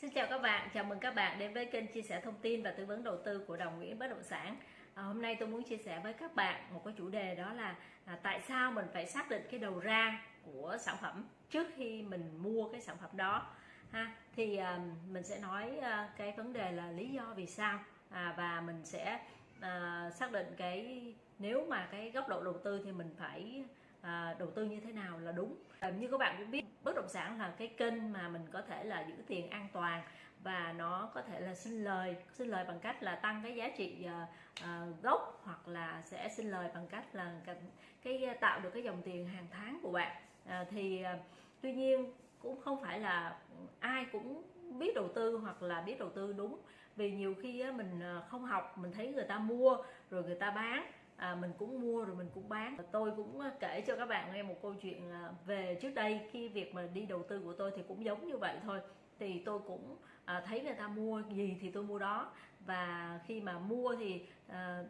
Xin chào các bạn, chào mừng các bạn đến với kênh chia sẻ thông tin và tư vấn đầu tư của Đồng Nguyễn Bất Động Sản. À, hôm nay tôi muốn chia sẻ với các bạn một cái chủ đề đó là à, tại sao mình phải xác định cái đầu ra của sản phẩm trước khi mình mua cái sản phẩm đó. Ha, thì à, mình sẽ nói à, cái vấn đề là lý do vì sao à, và mình sẽ à, xác định cái nếu mà cái góc độ đầu tư thì mình phải à, đầu tư như thế nào là đúng. À, như các bạn cũng biết bất động sản là cái kênh mà mình có thể là giữ tiền an toàn và nó có thể là sinh lời sinh lời bằng cách là tăng cái giá trị uh, uh, gốc hoặc là sẽ sinh lời bằng cách là cái, cái tạo được cái dòng tiền hàng tháng của bạn. Uh, thì uh, tuy nhiên cũng không phải là ai cũng biết đầu tư hoặc là biết đầu tư đúng. Vì nhiều khi mình không học mình thấy người ta mua rồi người ta bán à, mình cũng mua rồi mình cũng bán. Tôi cũng ờ, kể cho các bạn nghe một câu chuyện ờ, về trước đây khi việc mà đi đầu tư của tôi thì cũng giống như vậy thôi. Thì tôi cũng à, thấy người ta mua gì thì tôi mua đó. Và khi mà mua thì à,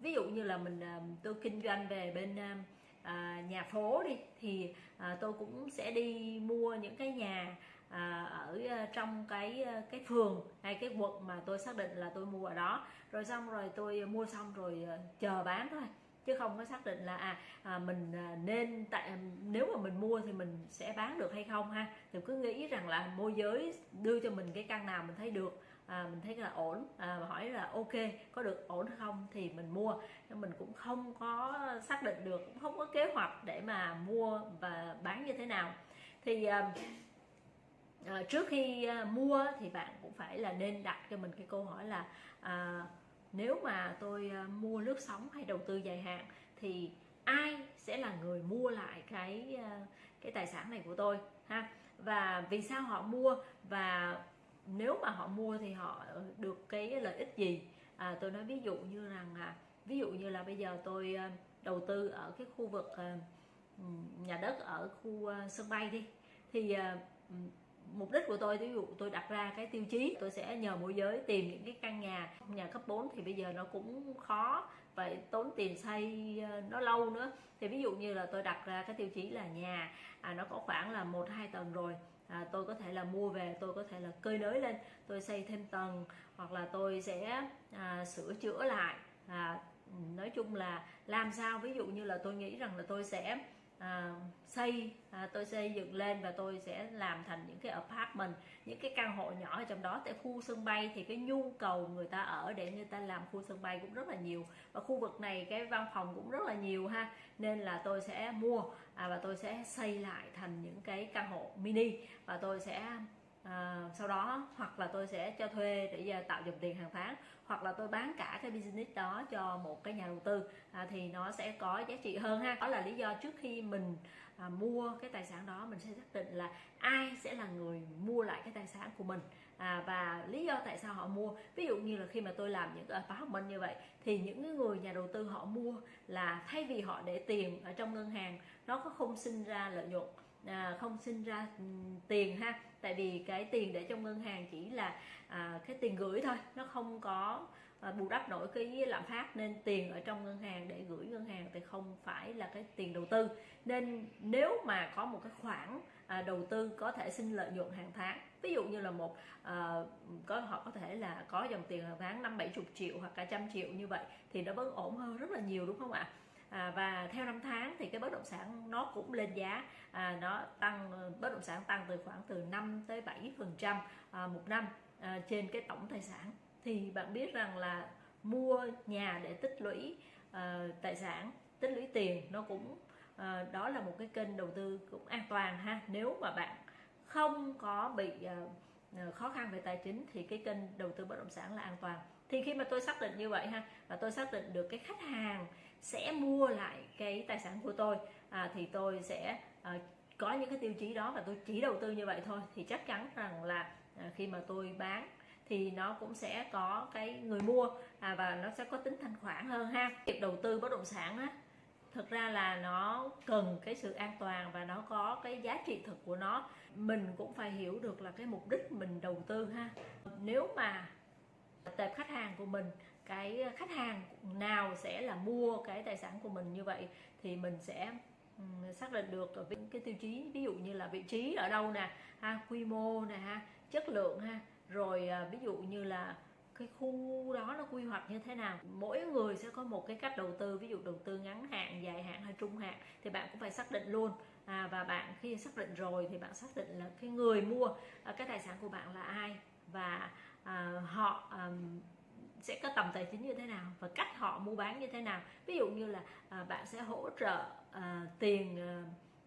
ví dụ như là mình à, tôi kinh doanh về bên à, nhà phố đi thì à, tôi cũng sẽ đi mua những cái nhà à, ở à, trong cái à, cái phường hay cái quận mà tôi xác định là tôi mua ở đó. Rồi xong rồi tôi à, mua xong rồi chờ bán thôi. Chứ không có xác định là à, à mình nên tại nếu mà mình mua thì mình sẽ bán được hay không ha. Thì cứ nghĩ rằng là môi giới đưa cho mình cái căn nào mình thấy được à, mình thấy là ổn à, hỏi là ok có được ổn hay không thì mình mua. Nhưng mình cũng không có xác định được cũng không có kế hoạch để mà mua và bán như thế nào. Thì à, à, trước khi à, mua thì bạn cũng phải là nên đặt cho mình cái câu hỏi là à, nếu mà tôi à, mua lướt sóng hay đầu tư dài hạn thì ai sẽ là người mua lại cái à, cái tài sản này của tôi ha? Và vì sao họ mua và nếu mà họ mua thì họ được cái lợi ích gì? À, tôi nói ví dụ như rằng à, ví dụ như là bây giờ tôi à, đầu tư ở cái khu vực à, nhà đất ở khu à, sân bay đi thì à, mục đích của tôi ví dụ tôi đặt ra cái tiêu chí tôi sẽ nhờ môi giới tìm những cái căn nhà nhà cấp 4 thì bây giờ nó cũng khó vậy tốn tiền xây ờ, nó lâu nữa. Thì ví dụ như là tôi đặt ra cái tiêu chí là nhà à, nó có khoảng là một hai tầng rồi à, tôi có thể là mua về tôi có thể là cơi nới lên tôi xây thêm tầng hoặc là tôi sẽ à, sửa chữa lại. À, nói chung là làm sao? Ví dụ như là tôi nghĩ rằng là tôi sẽ à, xây à, tôi xây dựng lên và tôi sẽ làm thành những cái apartment những cái căn hộ nhỏ ở trong đó. Tại khu sân bay thì cái nhu cầu người ta ở để người ta làm khu sân bay cũng rất là nhiều. Và khu vực này cái văn phòng cũng rất là nhiều ha. Nên là tôi sẽ mua à, và tôi sẽ xây lại thành những cái căn hộ mini. Và tôi sẽ à, sau đó hoặc là tôi sẽ cho thuê để tạo dòng tiền hàng tháng hoặc là tôi bán cả cái business đó cho một cái nhà đầu tư à, thì nó sẽ có giá trị hơn ha. Đó là lý do trước khi mình à, mua cái tài sản đó mình sẽ xác định là ai sẽ là người mua lại cái tài sản của mình. À, và lý do tại sao họ mua ví dụ như là khi mà tôi làm những cái khóa học minh như vậy thì những người nhà đầu tư họ mua là thay vì họ để tiền ở trong ngân hàng nó có không sinh ra lợi nhuận à, không sinh ra ừ, tiền ha. Tại vì cái tiền để trong ngân hàng chỉ là à, cái tiền gửi thôi. Nó không có à, bù đắp nổi cái lạm phát. Nên tiền ở trong ngân hàng để gửi ngân hàng thì không phải là cái tiền đầu tư. Nên nếu mà có một cái khoản à, đầu tư có thể sinh lợi nhuận hàng tháng ví dụ như là một à, có họ có thể là có dòng tiền hàng tháng năm bảy chục triệu hoặc cả trăm triệu như vậy thì nó vẫn ổn hơn rất là nhiều đúng không ạ? À, và theo năm tháng thì cái bất động sản nó cũng lên giá. À, nó tăng bất động sản tăng từ khoảng từ 5 tới 7 phần trăm à, một năm à, trên cái tổng tài sản. Thì bạn biết rằng là mua nhà để tích lũy à, tài sản tích lũy tiền nó cũng à, đó là một cái kênh đầu tư cũng an toàn ha. Nếu mà bạn không có bị à, à khó khăn về tài chính thì cái kênh đầu tư bất động sản là an toàn. Thì khi mà tôi xác định như vậy ha và tôi xác định được cái khách hàng sẽ mua lại cái tài sản của tôi à, thì tôi sẽ à, có những cái tiêu chí đó và tôi chỉ đầu tư như vậy thôi. Thì chắc chắn rằng là à, khi mà tôi bán thì nó cũng sẽ có cái người mua à, và nó sẽ có tính thanh khoản hơn ha. Việc đầu tư bất động sản á thực ra là nó cần cái sự an toàn và nó có cái giá trị thực của nó. Mình cũng phải hiểu được là cái mục đích mình đầu tư ha. Nếu mà tệp khách hàng của mình cái khách hàng nào sẽ là mua cái tài sản của mình như vậy thì mình sẽ xác định được ở cái tiêu chí ví dụ như là vị trí ở đâu nè ha quy mô nè ha chất lượng ha rồi à, ví dụ như là cái khu đó nó quy hoạch như thế nào. Mỗi người sẽ có một cái cách đầu tư ví dụ đầu tư ngắn hạn dài hạn hay trung hạn thì bạn cũng phải xác định luôn. À, và bạn khi xác định rồi thì bạn xác định là cái người mua à, cái tài sản của bạn là ai và à, họ à, sẽ có tầm tài chính như thế nào và cách họ mua bán như thế nào. Ví dụ như là à, bạn sẽ hỗ trợ à, tiền à,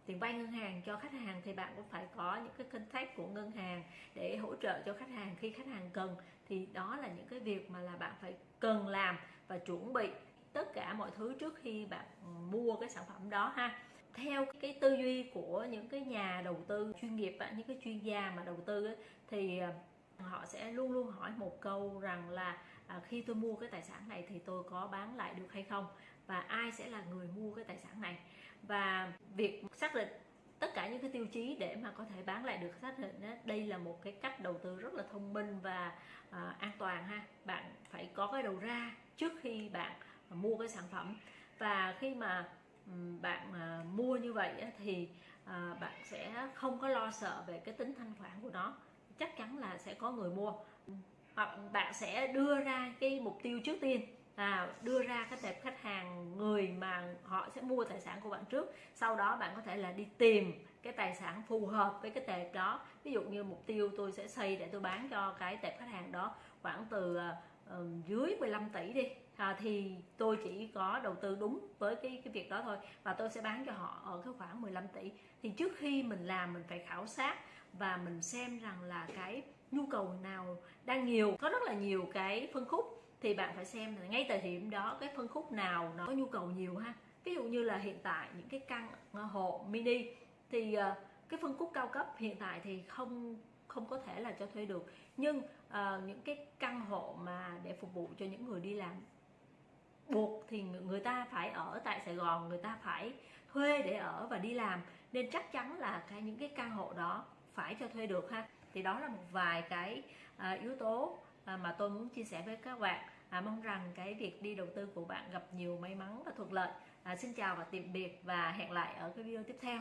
tiền vay ngân hàng cho khách hàng thì bạn cũng phải có những cái contact của ngân hàng để hỗ trợ cho khách hàng khi khách hàng cần. Thì đó là những cái việc mà là bạn phải cần làm và chuẩn bị tất cả mọi thứ trước khi bạn mua cái sản phẩm đó ha. Theo cái tư duy của những cái nhà đầu tư chuyên nghiệp những cái chuyên gia mà đầu tư thì à, họ sẽ luôn luôn hỏi một câu rằng là à, khi tôi mua cái tài sản này thì tôi có bán lại được hay không? Và ai sẽ là người mua cái tài sản này? Và việc xác định tất cả những cái tiêu chí để mà có thể bán lại được xác định đó, đây là một cái cách đầu tư rất là thông minh và à, an toàn ha. Bạn phải có cái đầu ra trước khi bạn mua cái sản phẩm. Và khi mà bạn à, mua như vậy thì à, bạn sẽ không có lo sợ về cái tính thanh khoản của nó. Chắc chắn là sẽ có người mua hoặc bạn sẽ đưa ra cái mục tiêu trước tiên. Là đưa ra cái tệp khách hàng người mà họ sẽ mua tài sản của bạn trước. Sau đó bạn có thể là đi tìm cái tài sản phù hợp với cái tệp đó. Ví dụ như mục tiêu tôi sẽ xây để tôi bán cho cái tệp khách hàng đó khoảng từ uh, dưới 15 tỷ đi. À, thì tôi chỉ có đầu tư đúng với cái cái việc đó thôi và tôi sẽ bán cho họ ở cái khoảng 15 tỷ. Thì trước khi mình làm mình phải khảo sát và mình xem rằng là cái nhu cầu nào đang nhiều có rất là nhiều cái phân khúc thì bạn phải xem là ngay thời điểm đó cái phân khúc nào nó có nhu cầu nhiều ha. Ví dụ như là hiện tại những cái căn hộ mini thì ờ, cái phân khúc cao cấp hiện tại thì không không có thể là cho thuê được. Nhưng uh, những cái căn hộ mà để phục vụ cho những người đi làm buộc thì người ta phải ở tại Sài Gòn người ta phải thuê để ở và đi làm. Nên chắc chắn là cái những cái căn hộ đó phải cho thuê được ha thì đó là một vài cái à, yếu tố à, mà tôi muốn chia sẻ với các bạn. À, mong rằng cái việc đi đầu tư của bạn gặp nhiều may mắn và thuận lợi. À, xin chào và tạm biệt và hẹn lại ở cái video tiếp theo.